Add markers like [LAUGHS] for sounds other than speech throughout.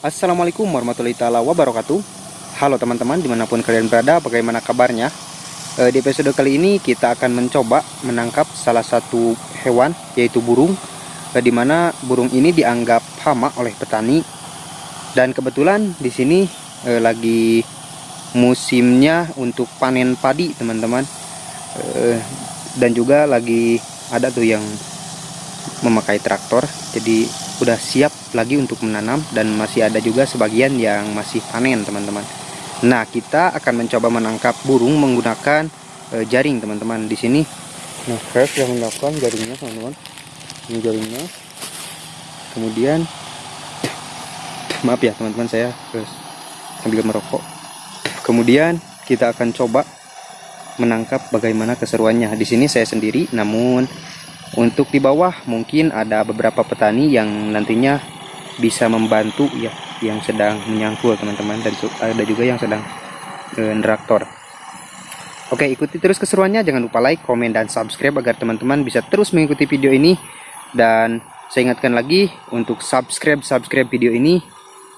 Assalamualaikum warahmatullahi taala wabarakatuh. Halo teman-teman di mana pun kalian berada bagaimana kabarnya? E, Di episode kali ini kita akan mencoba menangkap salah satu hewan yaitu burung e, Di mana burung ini dianggap hama oleh petani. Dan kebetulan di sini e, lagi musimnya untuk panen padi teman-teman. Dan juga lagi ada tuh yang memakai traktor. Jadi udah siap lagi untuk menanam dan masih ada juga sebagian yang masih panen teman-teman. Nah kita akan mencoba menangkap burung menggunakan e, jaring teman-teman di sini. Nah saya sudah melakukan jaringnya teman-teman. Ini jaringnya. Kemudian maaf ya teman-teman saya terus sambil merokok. Kemudian kita akan coba menangkap bagaimana keseruannya. Di sini saya sendiri namun untuk di bawah mungkin ada beberapa petani yang nantinya bisa membantu ya yang sedang menyangkul teman-teman dan ada juga yang sedang e. Oke ikuti terus keseruannya jangan lupa like, komen, dan subscribe agar teman-teman bisa terus mengikuti video ini dan saya ingatkan lagi untuk subscribe subscribe video ini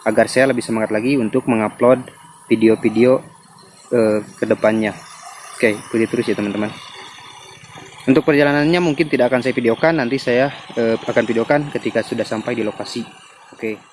agar saya lebih semangat lagi untuk mengupload video-video e, ke depannya. Oke ikuti terus ya teman-teman. Untuk perjalanannya mungkin tidak akan saya videokan, nanti saya uh, akan videokan ketika sudah sampai di lokasi. Oke. Okay.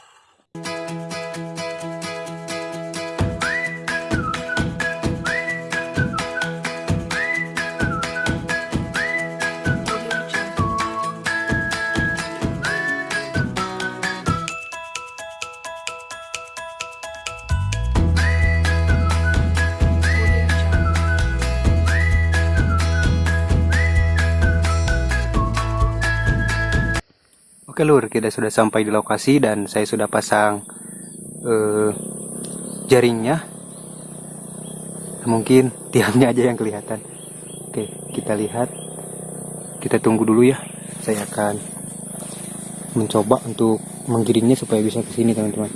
Oke lur, kita sudah sampai di lokasi dan saya sudah pasang uh, jaringnya. Mungkin [LAUGHS] tiangnya aja yang kelihatan. Oke, kita lihat. Kita tunggu dulu ya. Saya akan mencoba untuk menggiringnya supaya bisa ke sini teman-teman.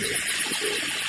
すごい。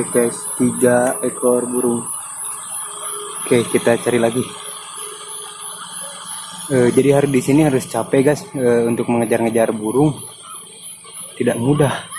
Oke guys, tiga ekor burung. Oke, kita cari lagi. Eh, jadi hari di sini harus capek guys eh, untuk mengejar-ngejar burung. Tidak mudah.